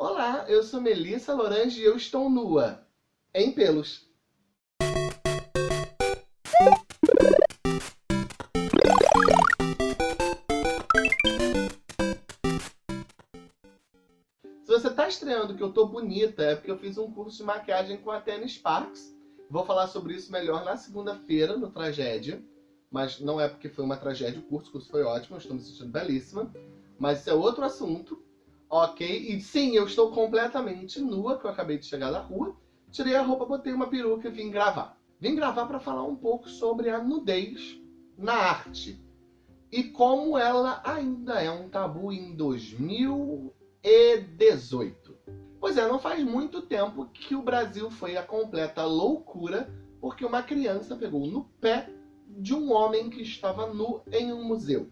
Olá, eu sou Melissa Lorange e eu estou nua, em pelos. Se você está estranhando que eu tô bonita, é porque eu fiz um curso de maquiagem com a Tennis Sparks. Vou falar sobre isso melhor na segunda-feira, no Tragédia. Mas não é porque foi uma tragédia o curso, o curso foi ótimo, eu estou me sentindo belíssima. Mas isso é outro assunto, ok? E sim, eu estou completamente nua, que eu acabei de chegar da rua. Tirei a roupa, botei uma peruca e vim gravar. Vim gravar para falar um pouco sobre a nudez na arte. E como ela ainda é um tabu em 2000 2018. Pois é, não faz muito tempo que o Brasil foi a completa loucura porque uma criança pegou no pé de um homem que estava nu em um museu.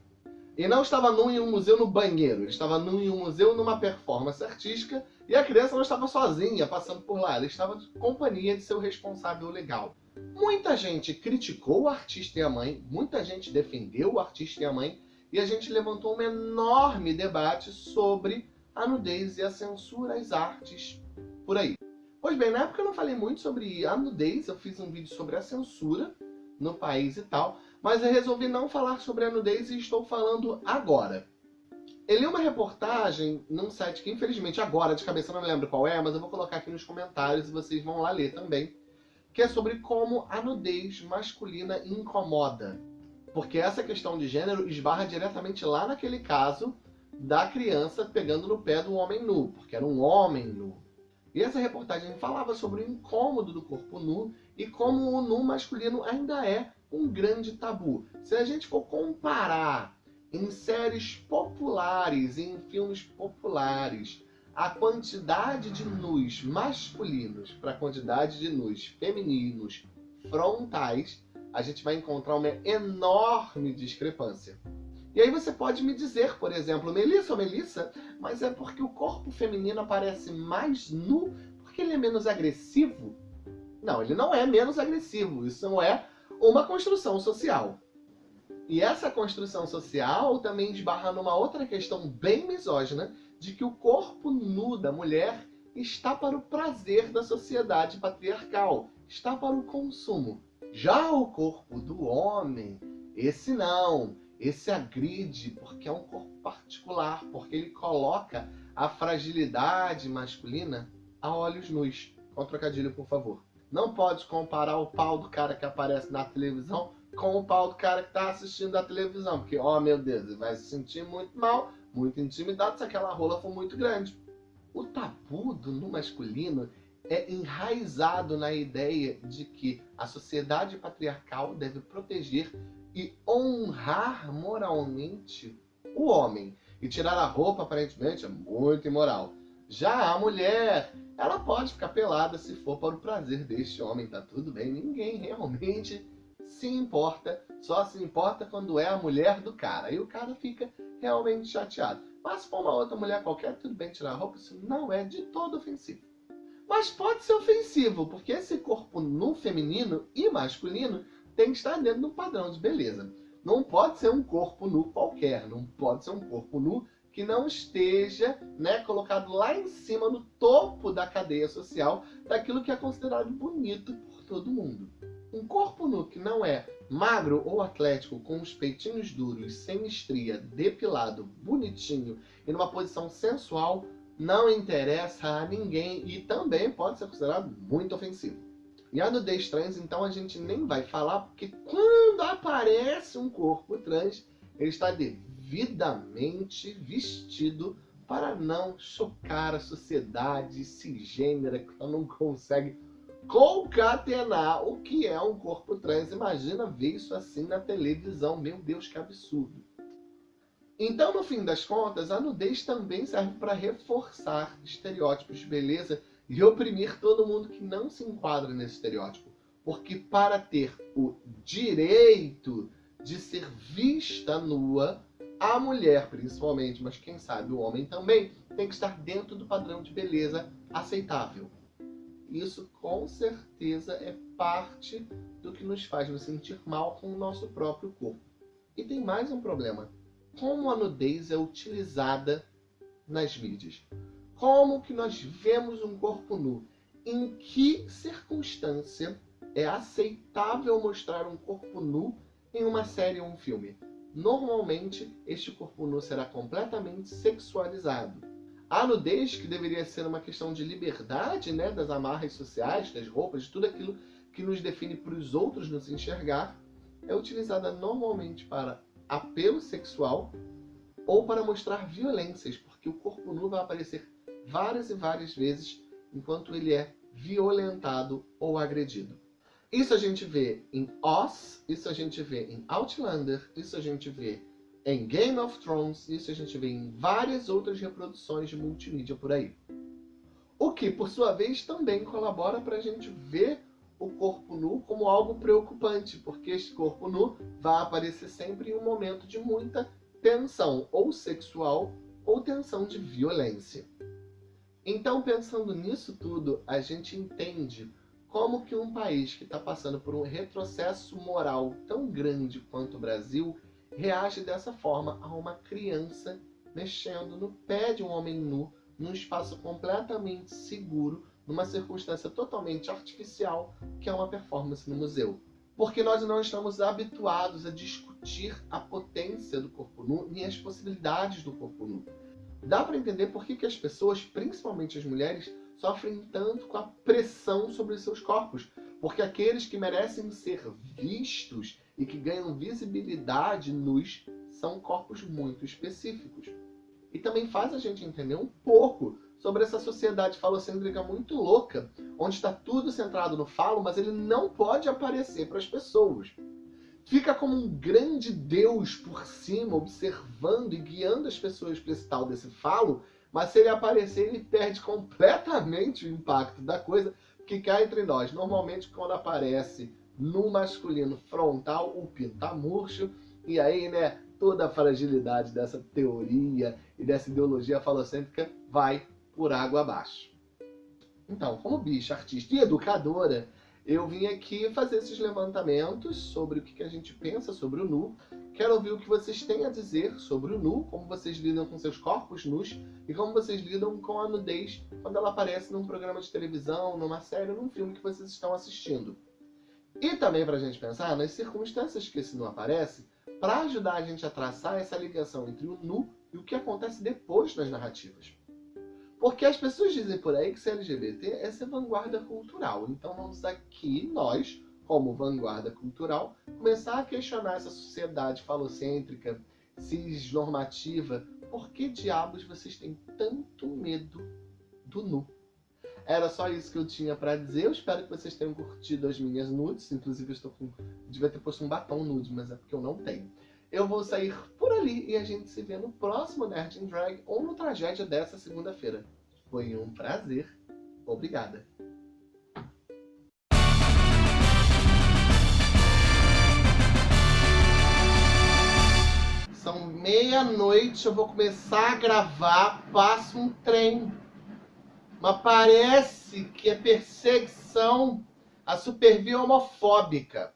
E não estava nu em um museu no banheiro, ele estava nu em um museu numa performance artística e a criança não estava sozinha passando por lá, ela estava de companhia de seu responsável legal. Muita gente criticou o artista e a mãe, muita gente defendeu o artista e a mãe, e a gente levantou um enorme debate sobre a nudez e a censura às artes por aí. Pois bem, na época eu não falei muito sobre a nudez, eu fiz um vídeo sobre a censura no país e tal, mas eu resolvi não falar sobre a nudez e estou falando agora. Eu li uma reportagem num site que infelizmente agora de cabeça não lembro qual é, mas eu vou colocar aqui nos comentários e vocês vão lá ler também, que é sobre como a nudez masculina incomoda. Porque essa questão de gênero esbarra diretamente lá naquele caso da criança pegando no pé do homem nu, porque era um homem nu. E essa reportagem falava sobre o incômodo do corpo nu e como o nu masculino ainda é um grande tabu. Se a gente for comparar em séries populares, em filmes populares, a quantidade de nus masculinos para a quantidade de nus femininos frontais, a gente vai encontrar uma enorme discrepância. E aí você pode me dizer, por exemplo, Melissa ou Melissa, mas é porque o corpo feminino aparece mais nu porque ele é menos agressivo? Não, ele não é menos agressivo, isso não é uma construção social. E essa construção social também esbarra numa outra questão bem misógina, de que o corpo nu da mulher está para o prazer da sociedade patriarcal, está para o consumo. Já o corpo do homem, esse não, esse agride porque é um corpo particular, porque ele coloca a fragilidade masculina a olhos nus. Com trocadilho, por favor. Não pode comparar o pau do cara que aparece na televisão com o pau do cara que está assistindo a televisão. Porque, ó oh, meu Deus, ele vai se sentir muito mal, muito intimidado se aquela rola for muito grande. O tabu do no masculino é enraizado na ideia de que a sociedade patriarcal deve proteger e honrar moralmente o homem. E tirar a roupa, aparentemente, é muito imoral. Já a mulher, ela pode ficar pelada se for para o prazer deste homem, tá tudo bem. Ninguém realmente se importa, só se importa quando é a mulher do cara. E o cara fica realmente chateado. Mas se for uma outra mulher qualquer, tudo bem tirar a roupa, isso não é de todo ofensivo. Mas pode ser ofensivo, porque esse corpo nu feminino e masculino tem que estar dentro do padrão de beleza. Não pode ser um corpo nu qualquer, não pode ser um corpo nu que não esteja né, colocado lá em cima, no topo da cadeia social, daquilo que é considerado bonito por todo mundo. Um corpo nu que não é magro ou atlético, com os peitinhos duros, sem estria, depilado, bonitinho e numa posição sensual, não interessa a ninguém e também pode ser considerado muito ofensivo. E a nudez trans, então, a gente nem vai falar, porque quando aparece um corpo trans, ele está devidamente vestido para não chocar a sociedade cisgênera que não consegue concatenar o que é um corpo trans. Imagina ver isso assim na televisão. Meu Deus, que absurdo. Então, no fim das contas, a nudez também serve para reforçar estereótipos de beleza e oprimir todo mundo que não se enquadra nesse estereótipo. Porque para ter o direito de ser vista nua, a mulher principalmente, mas quem sabe o homem também, tem que estar dentro do padrão de beleza aceitável. Isso com certeza é parte do que nos faz nos sentir mal com o nosso próprio corpo. E tem mais um problema. Como a nudez é utilizada nas mídias? Como que nós vemos um corpo nu? Em que circunstância é aceitável mostrar um corpo nu em uma série ou um filme? Normalmente, este corpo nu será completamente sexualizado. A nudez, que deveria ser uma questão de liberdade, né, das amarras sociais, das roupas, de tudo aquilo que nos define para os outros nos enxergar, é utilizada normalmente para apelo sexual ou para mostrar violências, porque o corpo nu vai aparecer várias e várias vezes enquanto ele é violentado ou agredido. Isso a gente vê em Oz, isso a gente vê em Outlander, isso a gente vê em Game of Thrones, isso a gente vê em várias outras reproduções de multimídia por aí. O que, por sua vez, também colabora para a gente ver o corpo nu como algo preocupante, porque este corpo nu vai aparecer sempre em um momento de muita tensão, ou sexual, ou tensão de violência. Então, pensando nisso tudo, a gente entende como que um país que está passando por um retrocesso moral tão grande quanto o Brasil reage dessa forma a uma criança mexendo no pé de um homem nu num espaço completamente seguro, numa circunstância totalmente artificial, que é uma performance no museu. Porque nós não estamos habituados a discutir a potência do corpo nu nem as possibilidades do corpo nu. Dá para entender por que, que as pessoas, principalmente as mulheres, sofrem tanto com a pressão sobre seus corpos. Porque aqueles que merecem ser vistos e que ganham visibilidade nus são corpos muito específicos. E também faz a gente entender um pouco sobre essa sociedade falocêntrica muito louca, onde está tudo centrado no falo, mas ele não pode aparecer para as pessoas fica como um grande Deus por cima, observando e guiando as pessoas para esse tal desse falo, mas se ele aparecer, ele perde completamente o impacto da coisa, que cai entre nós. Normalmente, quando aparece no masculino frontal, o pino tá murcho, e aí, né, toda a fragilidade dessa teoria e dessa ideologia falocêntrica vai por água abaixo. Então, como bicha, artista e educadora, eu vim aqui fazer esses levantamentos sobre o que a gente pensa sobre o nu. Quero ouvir o que vocês têm a dizer sobre o nu, como vocês lidam com seus corpos nus e como vocês lidam com a nudez quando ela aparece num programa de televisão, numa série, num filme que vocês estão assistindo. E também para a gente pensar nas circunstâncias que esse nu aparece, para ajudar a gente a traçar essa ligação entre o nu e o que acontece depois nas narrativas. Porque as pessoas dizem por aí que ser LGBT é ser vanguarda cultural. Então vamos aqui, nós, como vanguarda cultural, começar a questionar essa sociedade falocêntrica, cisnormativa. Por que diabos vocês têm tanto medo do nu? Era só isso que eu tinha para dizer. Eu espero que vocês tenham curtido as minhas nudes. Inclusive, eu estou com. Devia ter posto um batom nude, mas é porque eu não tenho eu vou sair por ali e a gente se vê no próximo Nerd in Drag ou no Tragédia dessa segunda-feira. Foi um prazer. Obrigada. São meia-noite, eu vou começar a gravar, passa um trem. Mas parece que é perseguição a supervia homofóbica.